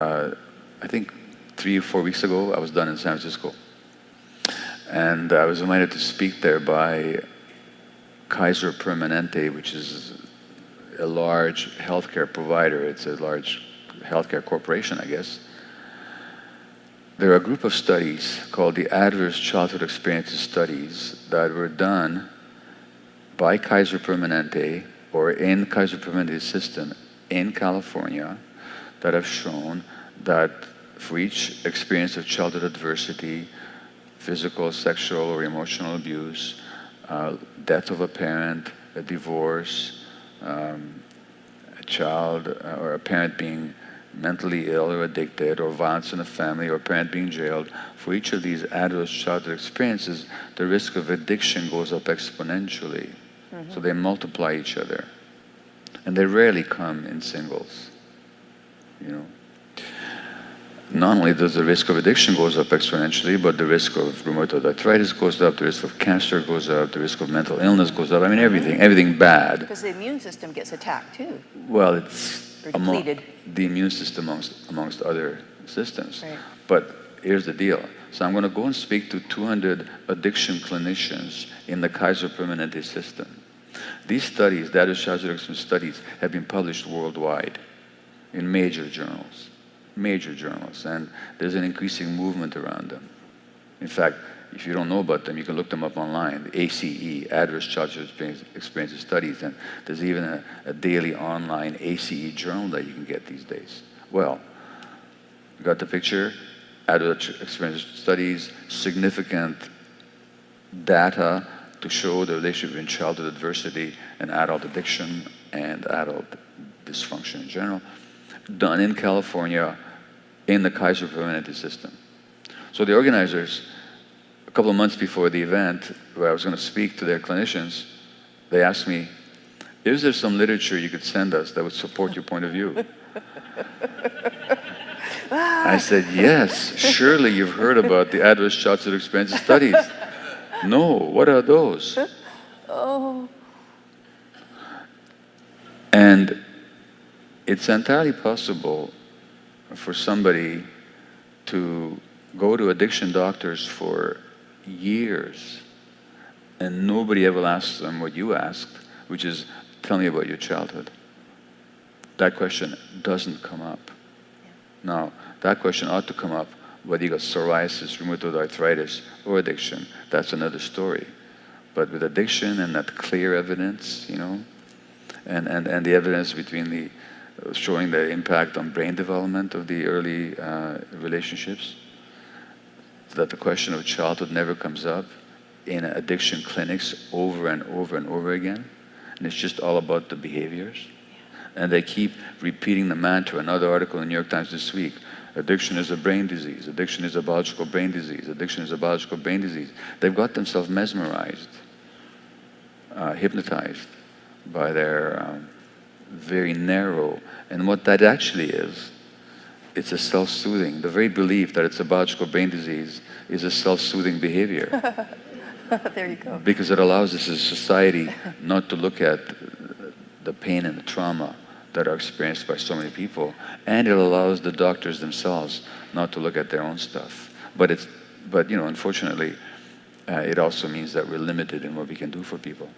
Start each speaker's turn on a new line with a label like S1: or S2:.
S1: uh, I think three or four weeks ago, I was done in San Francisco. And I was invited to speak there by Kaiser Permanente, which is a large healthcare provider. It's a large healthcare corporation, I guess. There are a group of studies called the Adverse Childhood Experiences Studies that were done by Kaiser Permanente or in Kaiser Permanente's system in California that have shown that for each experience of childhood adversity, physical, sexual, or emotional abuse, uh, death of a parent, a divorce, um, a child uh, or a parent being mentally ill or addicted, or violence in the family, or a parent being jailed, for each of these adverse childhood experiences, the risk of addiction goes up exponentially. Mm-hmm. So they multiply each other. And they rarely come in singles. You know not only does the risk of addiction goes up exponentially, but the risk of rheumatoid arthritis goes up, the risk of cancer goes up, the risk of mental illness goes up. I mean, everything, everything bad.
S2: Because the immune system gets attacked too.
S1: Well, it's among, the immune system amongst, amongst other systems. Right. But here's the deal. So I'm going to go and speak to 200 addiction clinicians in the Kaiser Permanente system. These studies, data addiction studies, have been published worldwide in major journals major journals, and there's an increasing movement around them. In fact, if you don't know about them, you can look them up online, ACE, Adverse Childhood Experiences Studies, and there's even a, a, daily online ACE journal that you can get these days. Well, you got the picture? Adverse Experiences Studies, significant data to show the relationship between childhood adversity and adult addiction and adult dysfunction in general, done in California in the Kaiser Permanente system. So the organizers, a couple of months before the event, where I was going to speak to their clinicians, they asked me, is there some literature you could send us that would support your point of view? I said, yes, surely you've heard about the adverse childhood experiences studies. No, what are those? Oh. And it's entirely possible for somebody to go to addiction doctors for years and nobody ever asks them what you asked, which is, tell me about your childhood. That question doesn't come up. Now, that question ought to come up whether you got psoriasis, rheumatoid arthritis, or addiction. That's another story. But with addiction and that clear evidence, you know, and, and, and the evidence between the showing the impact on brain development of the early uh, relationships. That the question of childhood never comes up in addiction clinics over and over and over again. And it's just all about the behaviors. And they keep repeating the mantra. Another article in the New York Times this week addiction is a brain disease, addiction is a biological brain disease, addiction is a biological brain disease. They've got themselves mesmerized, uh, hypnotized by their. Um, very narrow. And what that actually is, it's a self-soothing. The very belief that it's a biological brain disease is a self-soothing behavior.
S2: there you go.
S1: Because it allows us as a society not to look at the pain and the trauma that are experienced by so many people. And it allows the doctors themselves not to look at their own stuff. But it's, but you know, unfortunately, uh, it also means that we're limited in what we can do for people.